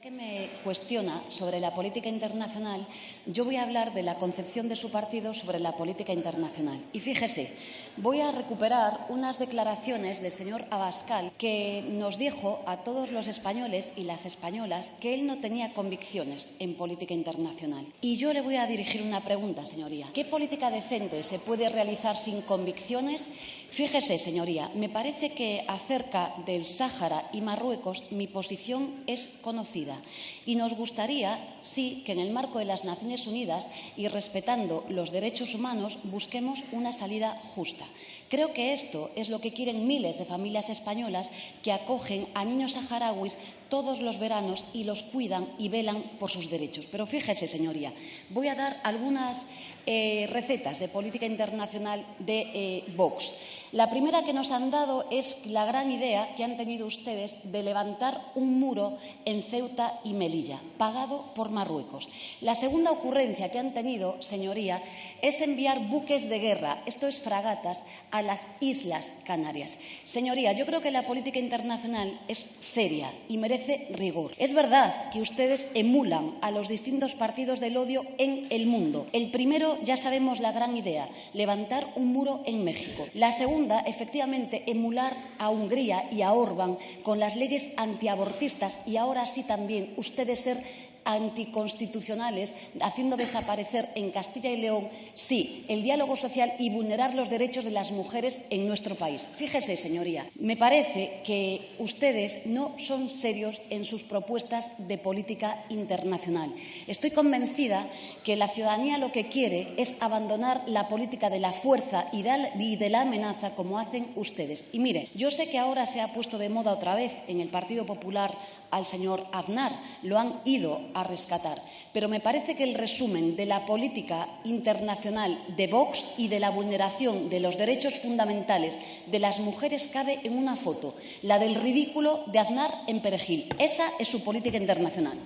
que me cuestiona sobre la política internacional, yo voy a hablar de la concepción de su partido sobre la política internacional. Y fíjese, voy a recuperar unas declaraciones del señor Abascal que nos dijo a todos los españoles y las españolas que él no tenía convicciones en política internacional. Y yo le voy a dirigir una pregunta, señoría. ¿Qué política decente se puede realizar sin convicciones? Fíjese, señoría, me parece que acerca del Sáhara y Marruecos mi posición es conocida y nos gustaría, sí, que en el marco de las Naciones Unidas y respetando los derechos humanos busquemos una salida justa. Creo que esto es lo que quieren miles de familias españolas que acogen a niños saharauis todos los veranos y los cuidan y velan por sus derechos. Pero fíjese, señoría, voy a dar algunas eh, recetas de política internacional de eh, Vox. La primera que nos han dado es la gran idea que han tenido ustedes de levantar un muro en Ceuta y Melilla, pagado por Marruecos. La segunda ocurrencia que han tenido, señoría, es enviar buques de guerra, esto es fragatas, a las Islas Canarias. Señoría, yo creo que la política internacional es seria y merece rigor. Es verdad que ustedes emulan a los distintos partidos del odio en el mundo. El primero, ya sabemos la gran idea, levantar un muro en México. La segunda, efectivamente, emular a Hungría y a Orbán con las leyes antiabortistas y ahora sí también ustedes ser anticonstitucionales, haciendo desaparecer en Castilla y León, sí, el diálogo social y vulnerar los derechos de las mujeres en nuestro país. Fíjese, señoría, me parece que ustedes no son serios en sus propuestas de política internacional. Estoy convencida que la ciudadanía lo que quiere es abandonar la política de la fuerza y de la amenaza como hacen ustedes. Y mire, yo sé que ahora se ha puesto de moda otra vez en el Partido Popular al señor Aznar. Lo han ido a rescatar. Pero me parece que el resumen de la política internacional de Vox y de la vulneración de los derechos fundamentales de las mujeres cabe en una foto, la del ridículo de Aznar en Perejil. Esa es su política internacional.